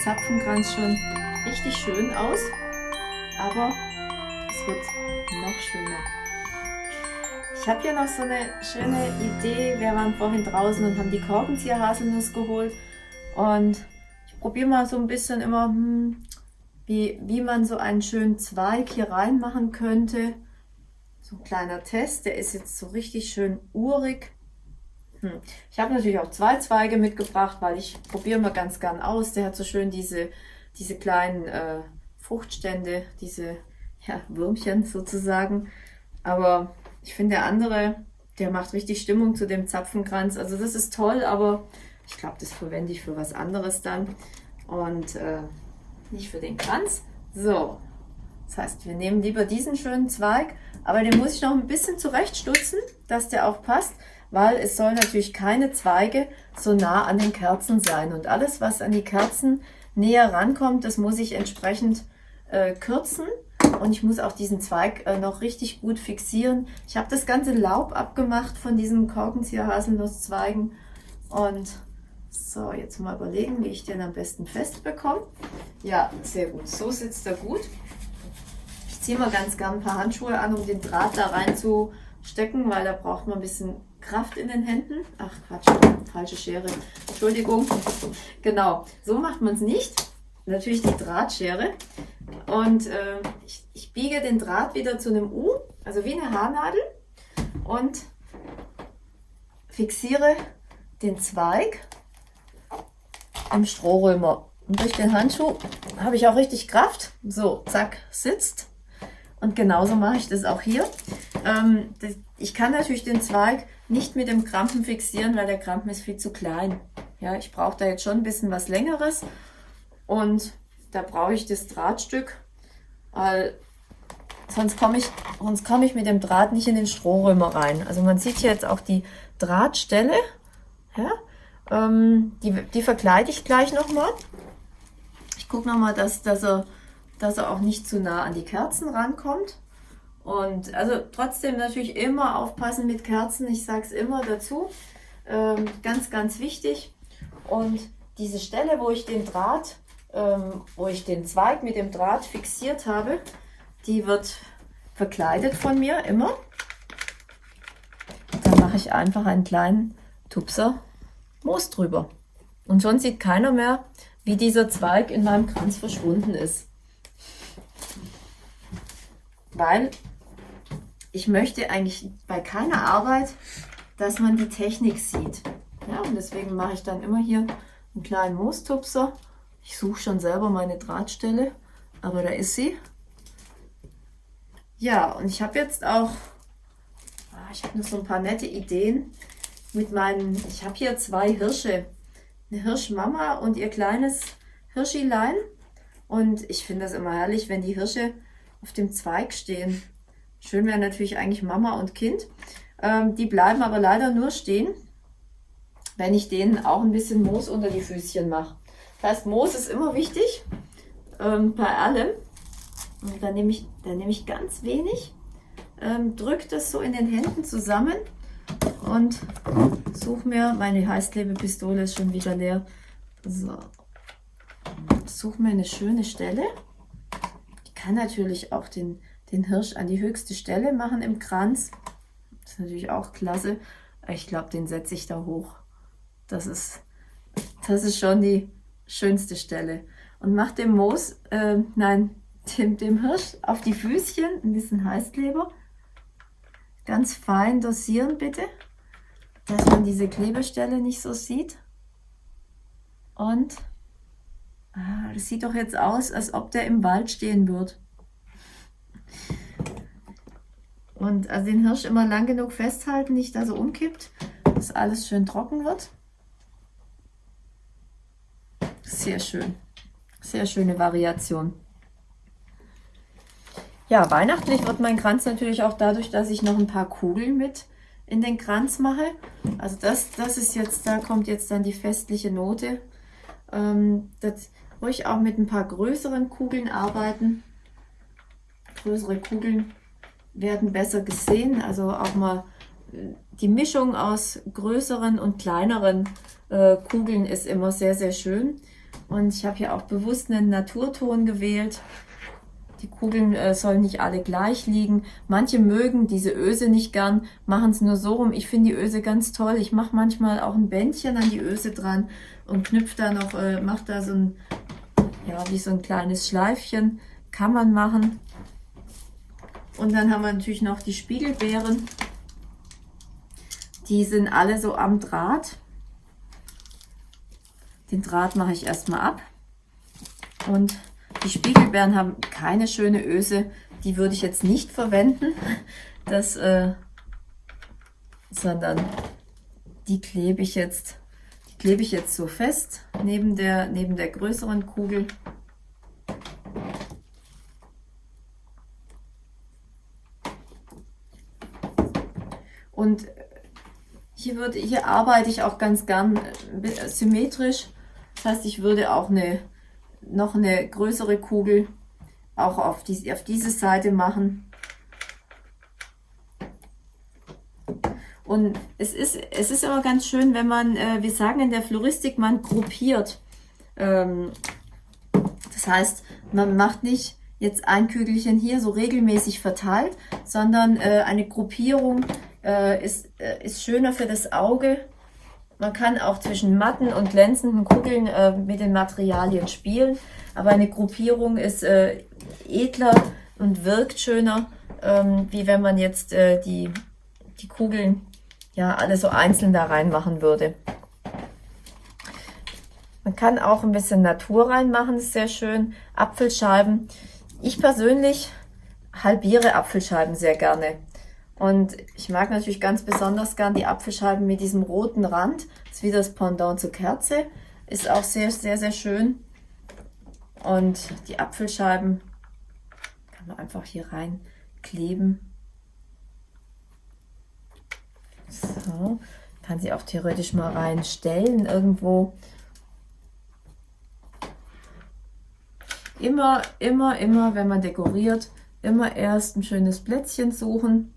Zapfenkranz schon richtig schön aus, aber es wird noch schöner. Ich habe hier noch so eine schöne Idee. Wir waren vorhin draußen und haben die Korkenzieher-Haselnuss geholt und ich probiere mal so ein bisschen immer, hm, wie, wie man so einen schönen Zweig hier reinmachen könnte. So ein kleiner Test, der ist jetzt so richtig schön urig. Hm. Ich habe natürlich auch zwei Zweige mitgebracht, weil ich probiere mal ganz gern aus. Der hat so schön diese, diese kleinen äh, Fruchtstände, diese ja, Würmchen sozusagen. Aber ich finde der andere, der macht richtig Stimmung zu dem Zapfenkranz. Also das ist toll, aber ich glaube, das verwende ich für was anderes dann. Und äh, nicht für den Kranz. So, das heißt, wir nehmen lieber diesen schönen Zweig, aber den muss ich noch ein bisschen zurechtstutzen, dass der auch passt weil es soll natürlich keine Zweige so nah an den Kerzen sein. Und alles, was an die Kerzen näher rankommt, das muss ich entsprechend äh, kürzen. Und ich muss auch diesen Zweig äh, noch richtig gut fixieren. Ich habe das ganze Laub abgemacht von diesem Korkenzieher-Haselnusszweigen. Und so, jetzt mal überlegen, wie ich den am besten fest bekomme. Ja, sehr gut. So sitzt er gut. Ich ziehe mal ganz gern ein paar Handschuhe an, um den Draht da reinzustecken, weil da braucht man ein bisschen Kraft in den Händen. Ach Quatsch, falsche Schere. Entschuldigung. Genau, so macht man es nicht. Natürlich die Drahtschere. Und äh, ich, ich biege den Draht wieder zu einem U, also wie eine Haarnadel. Und fixiere den Zweig im Strohrömer. Und durch den Handschuh habe ich auch richtig Kraft. So, zack, sitzt. Und genauso mache ich das auch hier. Ähm, das, ich kann natürlich den Zweig nicht mit dem Krampen fixieren, weil der Krampen ist viel zu klein. Ja, ich brauche da jetzt schon ein bisschen was längeres und da brauche ich das Drahtstück, weil sonst komme ich, sonst komme ich mit dem Draht nicht in den Strohrömer rein. Also man sieht hier jetzt auch die Drahtstelle, ja, ähm, die, die verkleide ich gleich nochmal. Ich gucke nochmal, dass, dass, er, dass er auch nicht zu nah an die Kerzen rankommt. Und also trotzdem natürlich immer aufpassen mit Kerzen. Ich sage es immer dazu. Ähm, ganz, ganz wichtig. Und diese Stelle, wo ich den Draht, ähm, wo ich den Zweig mit dem Draht fixiert habe, die wird verkleidet von mir immer. Dann mache ich einfach einen kleinen Tupser Moos drüber. Und schon sieht keiner mehr, wie dieser Zweig in meinem Kranz verschwunden ist. Weil ich möchte eigentlich bei keiner Arbeit, dass man die Technik sieht. Ja, und deswegen mache ich dann immer hier einen kleinen Moostupser. Ich suche schon selber meine Drahtstelle, aber da ist sie. Ja, und ich habe jetzt auch, ah, ich habe noch so ein paar nette Ideen mit meinen, ich habe hier zwei Hirsche. Eine Hirschmama und ihr kleines Hirschilein. Und ich finde das immer herrlich, wenn die Hirsche auf dem Zweig stehen. Schön wäre natürlich eigentlich Mama und Kind. Ähm, die bleiben aber leider nur stehen, wenn ich denen auch ein bisschen Moos unter die Füßchen mache. Das heißt, Moos ist immer wichtig ähm, bei allem. Und da nehme ich, da nehme ich ganz wenig, ähm, drücke das so in den Händen zusammen und suche mir, meine Heißklebepistole ist schon wieder leer, so, suche mir eine schöne Stelle. Ich kann natürlich auch den den Hirsch an die höchste Stelle machen im Kranz. Das ist natürlich auch klasse. Ich glaube, den setze ich da hoch. Das ist, das ist schon die schönste Stelle. Und mach dem Moos, äh, nein, dem, dem Hirsch auf die Füßchen ein bisschen Heißkleber. Ganz fein dosieren bitte, dass man diese Klebestelle nicht so sieht. Und ah, das sieht doch jetzt aus, als ob der im Wald stehen wird. Und also den Hirsch immer lang genug festhalten, nicht da so umkippt, dass alles schön trocken wird. Sehr schön. Sehr schöne Variation. Ja, weihnachtlich wird mein Kranz natürlich auch dadurch, dass ich noch ein paar Kugeln mit in den Kranz mache. Also das, das ist jetzt, da kommt jetzt dann die festliche Note. Ähm, das ruhig auch mit ein paar größeren Kugeln arbeiten. Größere Kugeln werden besser gesehen, also auch mal äh, die Mischung aus größeren und kleineren äh, Kugeln ist immer sehr, sehr schön. Und ich habe hier auch bewusst einen Naturton gewählt. Die Kugeln äh, sollen nicht alle gleich liegen. Manche mögen diese Öse nicht gern, machen es nur so rum. Ich finde die Öse ganz toll. Ich mache manchmal auch ein Bändchen an die Öse dran und knüpfe da noch, äh, mache da so ein, ja, wie so ein kleines Schleifchen. Kann man machen. Und dann haben wir natürlich noch die Spiegelbeeren. Die sind alle so am Draht. Den Draht mache ich erstmal ab. Und die Spiegelbeeren haben keine schöne Öse. Die würde ich jetzt nicht verwenden. Das, äh, sondern die klebe ich jetzt, klebe ich jetzt so fest neben der, neben der größeren Kugel. Und hier, würde, hier arbeite ich auch ganz gern äh, symmetrisch. Das heißt, ich würde auch eine noch eine größere Kugel auch auf, die, auf diese Seite machen. Und es ist, es ist immer ganz schön, wenn man, äh, wir sagen in der Floristik, man gruppiert. Ähm, das heißt, man macht nicht jetzt ein Kügelchen hier so regelmäßig verteilt, sondern äh, eine Gruppierung äh, ist, äh, ist schöner für das Auge man kann auch zwischen matten und glänzenden Kugeln äh, mit den Materialien spielen, aber eine Gruppierung ist äh, edler und wirkt schöner, ähm, wie wenn man jetzt äh, die, die Kugeln ja alle so einzeln da reinmachen würde. Man kann auch ein bisschen Natur reinmachen, ist sehr schön. Apfelscheiben. Ich persönlich halbiere Apfelscheiben sehr gerne. Und ich mag natürlich ganz besonders gern die Apfelscheiben mit diesem roten Rand. Das ist wie das Pendant zur Kerze. Ist auch sehr, sehr, sehr schön. Und die Apfelscheiben kann man einfach hier rein kleben. So, kann sie auch theoretisch mal reinstellen irgendwo. Immer, immer, immer, wenn man dekoriert, immer erst ein schönes Plätzchen suchen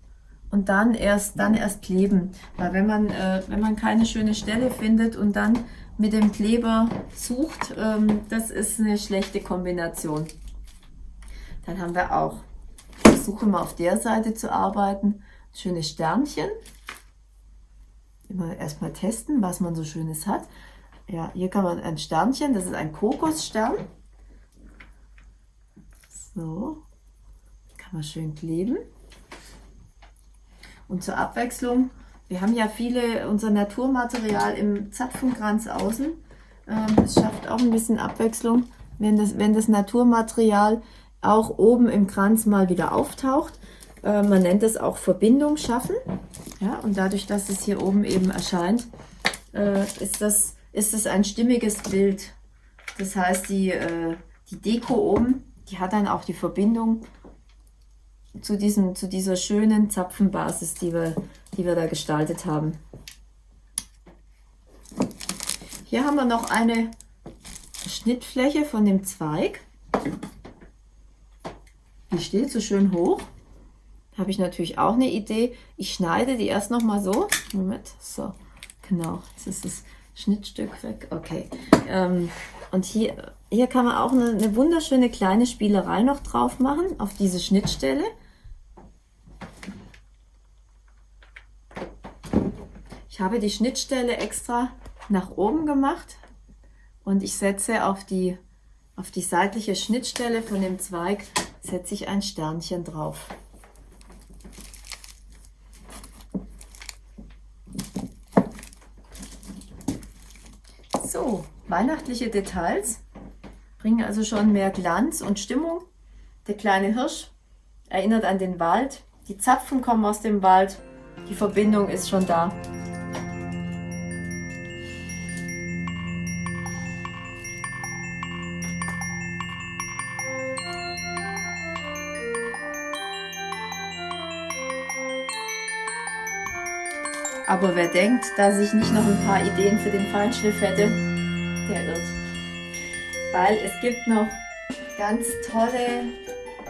und dann erst, dann erst kleben. Weil wenn man, äh, wenn man keine schöne Stelle findet und dann mit dem Kleber sucht, ähm, das ist eine schlechte Kombination. Dann haben wir auch, ich versuche mal auf der Seite zu arbeiten, schöne Sternchen. Immer erstmal testen, was man so Schönes hat. Ja, hier kann man ein Sternchen, das ist ein Kokosstern. So, kann man schön kleben. Und zur Abwechslung, wir haben ja viele, unser Naturmaterial im Zapfenkranz außen. Ähm, es schafft auch ein bisschen Abwechslung, wenn das, wenn das Naturmaterial auch oben im Kranz mal wieder auftaucht. Äh, man nennt es auch Verbindung schaffen. Ja, und dadurch, dass es hier oben eben erscheint, äh, ist, das, ist das ein stimmiges Bild. Das heißt, die, äh, die Deko oben, die hat dann auch die Verbindung zu, diesem, zu dieser schönen Zapfenbasis, die wir, die wir da gestaltet haben. Hier haben wir noch eine Schnittfläche von dem Zweig. Die steht so schön hoch. Habe ich natürlich auch eine Idee. Ich schneide die erst noch mal so. Moment, so, genau. Jetzt ist das Schnittstück weg. Okay. Ähm, und hier, hier kann man auch eine, eine wunderschöne kleine Spielerei noch drauf machen, auf diese Schnittstelle. Ich habe die Schnittstelle extra nach oben gemacht und ich setze auf die, auf die seitliche Schnittstelle von dem Zweig setze ich ein Sternchen drauf. So, weihnachtliche Details bringen also schon mehr Glanz und Stimmung. Der kleine Hirsch erinnert an den Wald, Die Zapfen kommen aus dem Wald. Die Verbindung ist schon da. Aber wer denkt, dass ich nicht noch ein paar Ideen für den Feinschliff hätte, der irrt. Weil es gibt noch ganz tolle,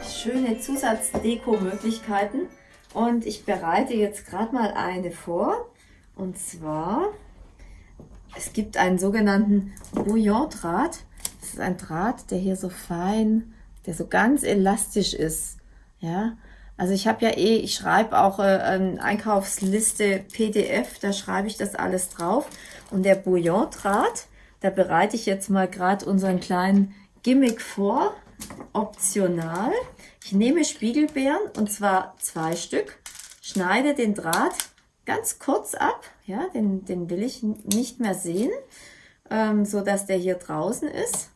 schöne Zusatzdeko-Möglichkeiten. Und ich bereite jetzt gerade mal eine vor. Und zwar, es gibt einen sogenannten Bouillon-Draht. Das ist ein Draht, der hier so fein, der so ganz elastisch ist. Ja, also ich habe ja eh, ich schreibe auch äh, eine Einkaufsliste PDF, da schreibe ich das alles drauf. Und der Bouillon-Draht, da bereite ich jetzt mal gerade unseren kleinen Gimmick vor, optional. Ich nehme Spiegelbeeren und zwar zwei Stück, schneide den Draht ganz kurz ab, ja, den, den will ich nicht mehr sehen, ähm, so dass der hier draußen ist.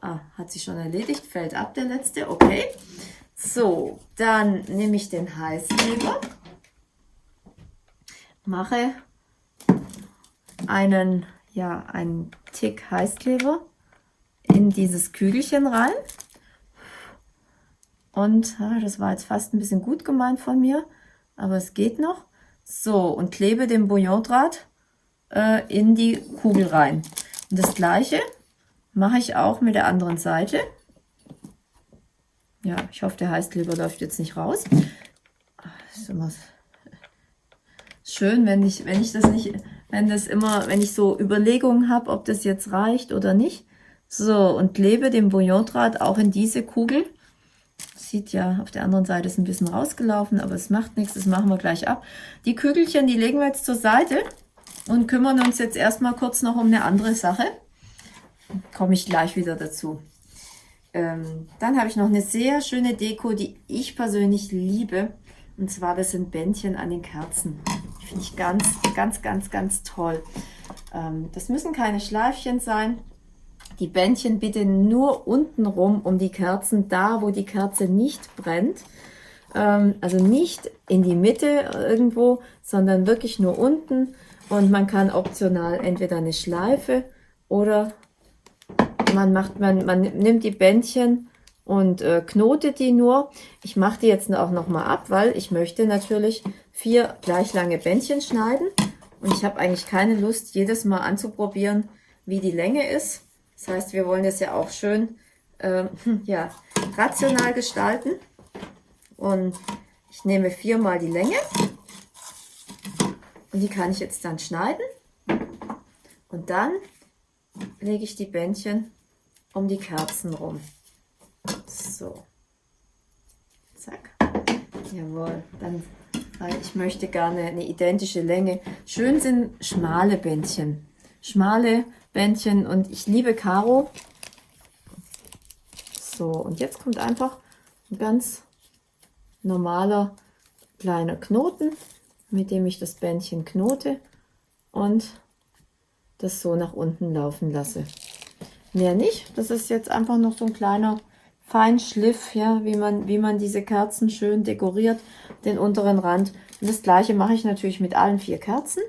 Ah, hat sich schon erledigt, fällt ab der letzte, okay. So, dann nehme ich den Heißkleber, mache einen, ja, einen Tick Heißkleber in dieses Kügelchen rein. Und ja, das war jetzt fast ein bisschen gut gemeint von mir, aber es geht noch. So, und klebe den Bouillondraht äh, in die Kugel rein. Und das gleiche mache ich auch mit der anderen Seite. Ja, ich hoffe, der Heißkleber läuft jetzt nicht raus. Ist immer schön, wenn ich, wenn ich das nicht, wenn das immer, wenn ich so Überlegungen habe, ob das jetzt reicht oder nicht. So, und klebe den Bouillondraht auch in diese Kugel. Sieht ja, auf der anderen Seite ist ein bisschen rausgelaufen, aber es macht nichts, das machen wir gleich ab. Die Kügelchen, die legen wir jetzt zur Seite und kümmern uns jetzt erstmal kurz noch um eine andere Sache. Komme ich gleich wieder dazu. Ähm, dann habe ich noch eine sehr schöne Deko, die ich persönlich liebe. Und zwar, das sind Bändchen an den Kerzen. Finde ich ganz, ganz, ganz, ganz toll. Ähm, das müssen keine Schleifchen sein. Die Bändchen bitte nur unten rum um die Kerzen, da wo die Kerze nicht brennt. Ähm, also nicht in die Mitte irgendwo, sondern wirklich nur unten. Und man kann optional entweder eine Schleife oder man macht, man, man nimmt die Bändchen und äh, knotet die nur. Ich mache die jetzt auch noch mal ab, weil ich möchte natürlich vier gleich lange Bändchen schneiden. Und ich habe eigentlich keine Lust, jedes Mal anzuprobieren, wie die Länge ist. Das heißt, wir wollen das ja auch schön äh, ja, rational gestalten. Und ich nehme viermal die Länge. Und die kann ich jetzt dann schneiden. Und dann lege ich die Bändchen um die Kerzen rum. So. Zack. Jawohl. Dann, weil ich möchte gerne eine identische Länge. Schön sind schmale Bändchen. Schmale Bändchen und ich liebe Karo. So, und jetzt kommt einfach ein ganz normaler kleiner Knoten, mit dem ich das Bändchen knote und das so nach unten laufen lasse. Mehr nicht. Das ist jetzt einfach noch so ein kleiner Feinschliff, ja, wie man, wie man diese Kerzen schön dekoriert, den unteren Rand. Und das gleiche mache ich natürlich mit allen vier Kerzen.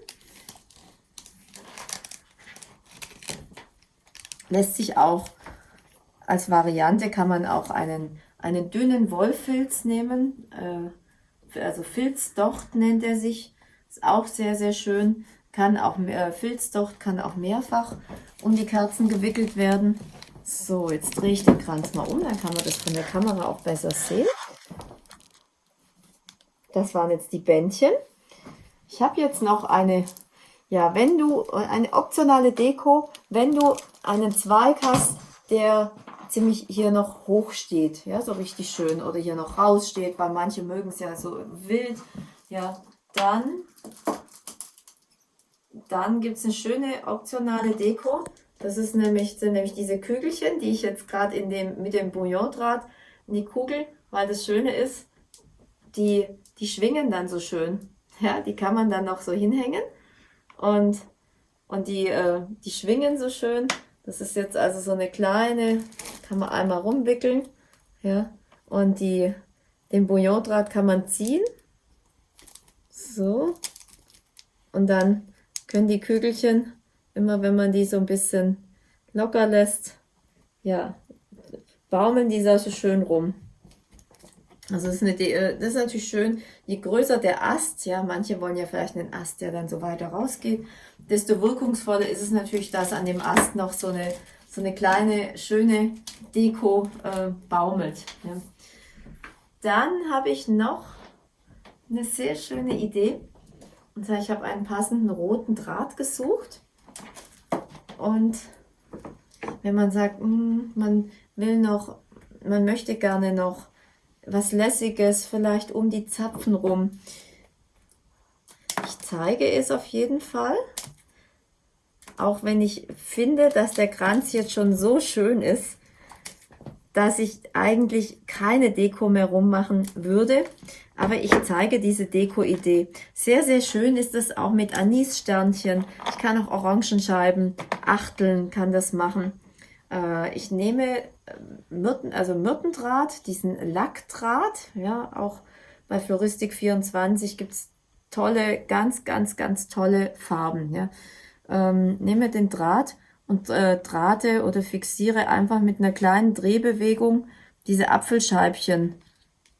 Lässt sich auch als Variante, kann man auch einen, einen dünnen Wollfilz nehmen. Äh, also Filzdocht nennt er sich. Ist auch sehr, sehr schön kann auch äh, Filzdocht kann auch mehrfach um die Kerzen gewickelt werden. So, jetzt drehe ich den Kranz mal um, dann kann man das von der Kamera auch besser sehen. Das waren jetzt die Bändchen. Ich habe jetzt noch eine, ja, wenn du, eine optionale Deko, wenn du einen Zweig hast, der ziemlich hier noch hoch steht, ja, so richtig schön, oder hier noch raussteht, weil manche mögen es ja so wild, ja, dann dann gibt es eine schöne optionale Deko. Das ist nämlich, sind nämlich diese Kügelchen, die ich jetzt gerade dem, mit dem Bouillon-Draht in die Kugel, weil das Schöne ist, die, die schwingen dann so schön. Ja, die kann man dann noch so hinhängen und, und die, äh, die schwingen so schön. Das ist jetzt also so eine kleine, kann man einmal rumwickeln. Ja, und die, den Bouillon-Draht kann man ziehen So. Und dann können die Kügelchen, immer wenn man die so ein bisschen locker lässt, ja, baumeln die da so schön rum. Also das ist, eine, äh, das ist natürlich schön, je größer der Ast, ja, manche wollen ja vielleicht einen Ast, der dann so weiter rausgeht, desto wirkungsvoller ist es natürlich, dass an dem Ast noch so eine, so eine kleine, schöne Deko äh, baumelt. Ja. Dann habe ich noch eine sehr schöne Idee. Und zwar, ich habe einen passenden roten Draht gesucht. Und wenn man sagt, hm, man will noch, man möchte gerne noch was Lässiges, vielleicht um die Zapfen rum. Ich zeige es auf jeden Fall. Auch wenn ich finde, dass der Kranz jetzt schon so schön ist, dass ich eigentlich keine Deko mehr rummachen würde. Aber ich zeige diese Deko-Idee. Sehr, sehr schön ist es auch mit Anissternchen. Ich kann auch Orangenscheiben, Achteln kann das machen. Äh, ich nehme äh, Myrten, also Myrtendraht, diesen Lackdraht. Ja, auch bei Floristik24 gibt es tolle, ganz, ganz, ganz tolle Farben. Ja. Ähm, nehme den Draht und äh, drahte oder fixiere einfach mit einer kleinen Drehbewegung diese Apfelscheibchen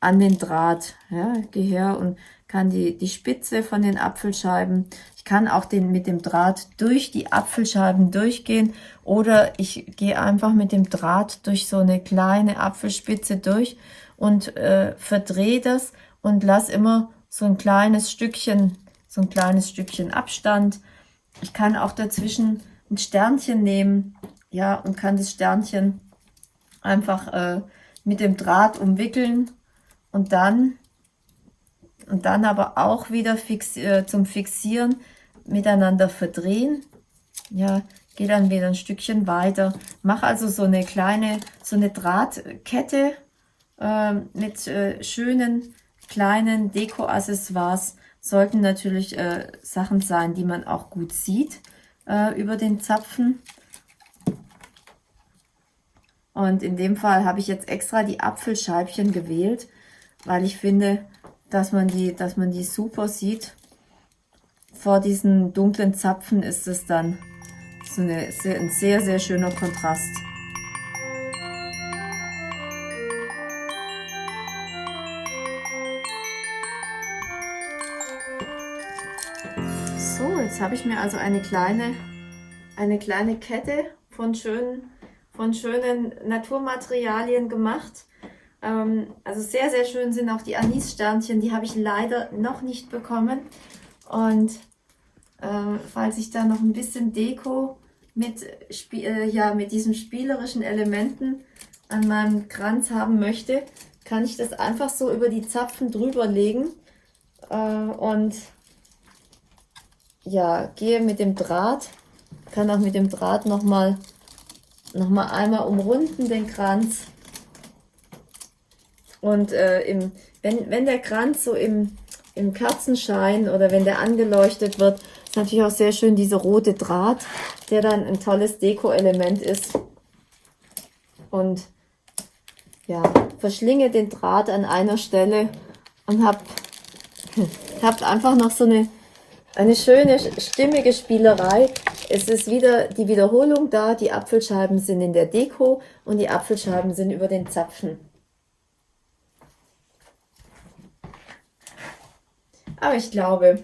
an den Draht. Ja, gehe her und kann die, die Spitze von den Apfelscheiben, ich kann auch den mit dem Draht durch die Apfelscheiben durchgehen oder ich gehe einfach mit dem Draht durch so eine kleine Apfelspitze durch und äh, verdrehe das und lasse immer so ein kleines Stückchen, so ein kleines Stückchen Abstand. Ich kann auch dazwischen ein Sternchen nehmen, ja, und kann das Sternchen einfach äh, mit dem Draht umwickeln und dann und dann aber auch wieder fix, äh, zum Fixieren miteinander verdrehen. Ja, gehe dann wieder ein Stückchen weiter. Mache also so eine kleine, so eine Drahtkette äh, mit äh, schönen kleinen Deko-Accessoires. Sollten natürlich äh, Sachen sein, die man auch gut sieht äh, über den Zapfen. Und in dem Fall habe ich jetzt extra die Apfelscheibchen gewählt, weil ich finde, dass man die, dass man die super sieht. Vor diesen dunklen Zapfen ist es dann so eine, sehr, ein sehr, sehr schöner Kontrast. So, jetzt habe ich mir also eine kleine eine kleine Kette von schönen, von schönen Naturmaterialien gemacht. Ähm, also sehr, sehr schön sind auch die Anissternchen. Die habe ich leider noch nicht bekommen. Und äh, falls ich da noch ein bisschen Deko mit, äh, ja, mit diesen spielerischen Elementen an meinem Kranz haben möchte, kann ich das einfach so über die Zapfen drüber legen äh, und ja, gehe mit dem Draht kann auch mit dem Draht nochmal noch mal einmal umrunden, den Kranz. Und äh, im, wenn, wenn der Kranz so im, im Kerzenschein oder wenn der angeleuchtet wird, ist natürlich auch sehr schön dieser rote Draht, der dann ein tolles Deko-Element ist. Und ja, verschlinge den Draht an einer Stelle und habt, habt einfach noch so eine, eine schöne, stimmige Spielerei, es ist wieder die Wiederholung da, die Apfelscheiben sind in der Deko und die Apfelscheiben sind über den Zapfen. Aber ich glaube,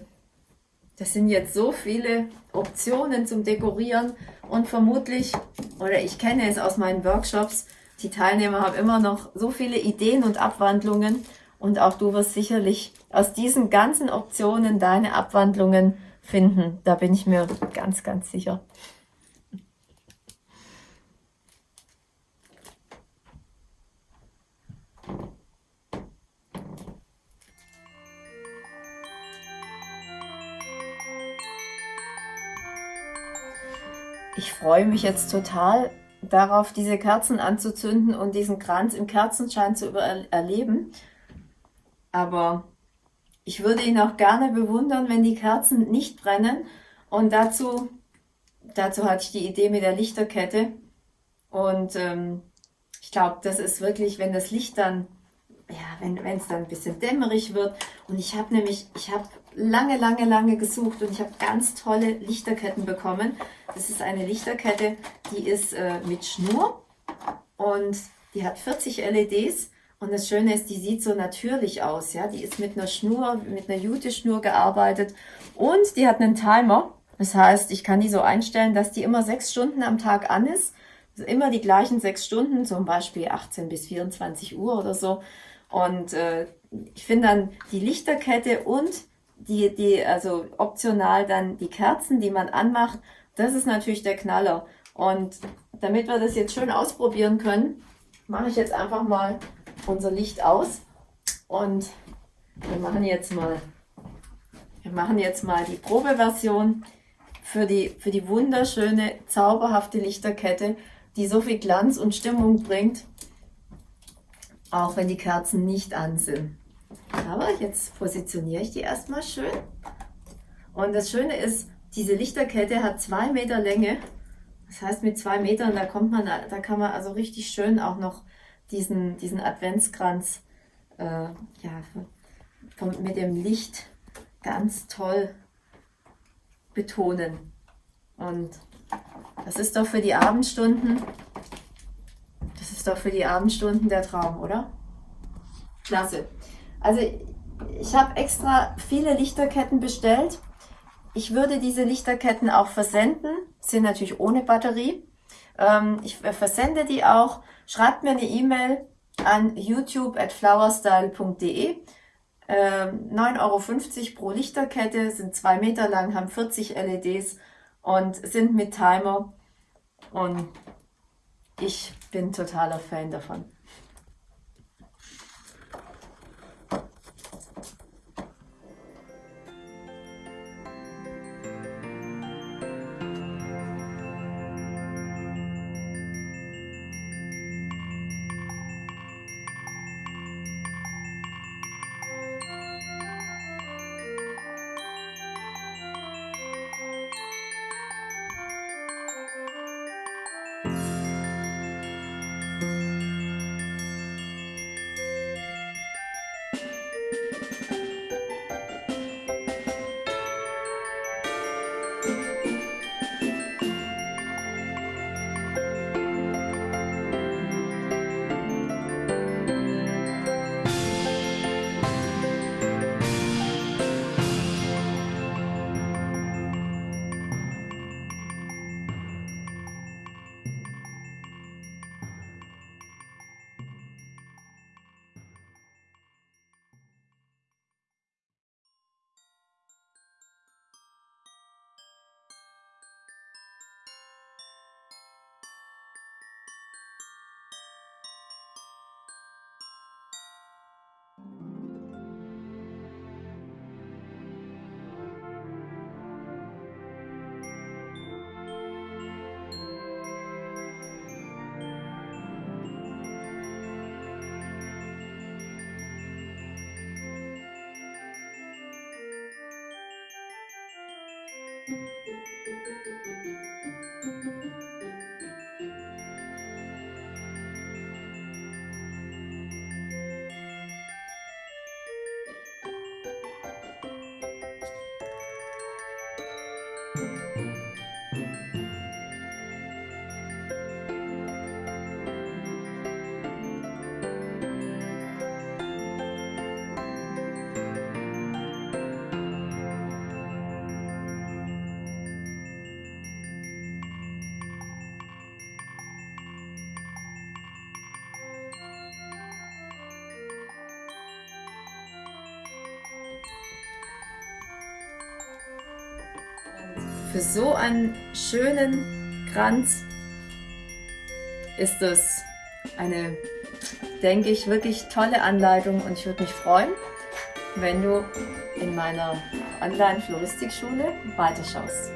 das sind jetzt so viele Optionen zum Dekorieren und vermutlich, oder ich kenne es aus meinen Workshops, die Teilnehmer haben immer noch so viele Ideen und Abwandlungen und auch du wirst sicherlich aus diesen ganzen Optionen deine Abwandlungen finden. Da bin ich mir ganz, ganz sicher. Freue mich jetzt total darauf, diese Kerzen anzuzünden und diesen Kranz im Kerzenschein zu erleben. Aber ich würde ihn auch gerne bewundern, wenn die Kerzen nicht brennen. Und dazu, dazu hatte ich die Idee mit der Lichterkette. Und ähm, ich glaube, das ist wirklich, wenn das Licht dann ja, wenn es dann ein bisschen dämmerig wird. Und ich habe nämlich, ich habe lange, lange, lange gesucht und ich habe ganz tolle Lichterketten bekommen. Das ist eine Lichterkette, die ist äh, mit Schnur und die hat 40 LEDs. Und das Schöne ist, die sieht so natürlich aus. Ja, Die ist mit einer Schnur, mit einer Jute-Schnur gearbeitet und die hat einen Timer. Das heißt, ich kann die so einstellen, dass die immer sechs Stunden am Tag an ist. Also immer die gleichen sechs Stunden, zum Beispiel 18 bis 24 Uhr oder so. Und äh, ich finde dann die Lichterkette und die, die, also optional dann die Kerzen, die man anmacht, das ist natürlich der Knaller. Und damit wir das jetzt schön ausprobieren können, mache ich jetzt einfach mal unser Licht aus und wir machen jetzt mal, wir machen jetzt mal die Probeversion für die, für die wunderschöne, zauberhafte Lichterkette, die so viel Glanz und Stimmung bringt auch wenn die Kerzen nicht an sind. Aber jetzt positioniere ich die erstmal schön. Und das Schöne ist, diese Lichterkette hat zwei Meter Länge. Das heißt, mit zwei Metern, da kommt man, da kann man also richtig schön auch noch diesen, diesen Adventskranz äh, ja, mit dem Licht ganz toll betonen. Und das ist doch für die Abendstunden das ist doch für die Abendstunden der Traum, oder? Klasse. Also ich habe extra viele Lichterketten bestellt. Ich würde diese Lichterketten auch versenden, sind natürlich ohne Batterie. Ähm, ich versende die auch. Schreibt mir eine E-Mail an youtube at flowerstyle.de. Ähm, 9,50 Euro pro Lichterkette, sind zwei Meter lang, haben 40 LEDs und sind mit Timer. Und ich bin totaler Fan davon. Música Für so einen schönen Kranz ist das eine, denke ich, wirklich tolle Anleitung und ich würde mich freuen, wenn du in meiner Online-Floristikschule weiterschaust.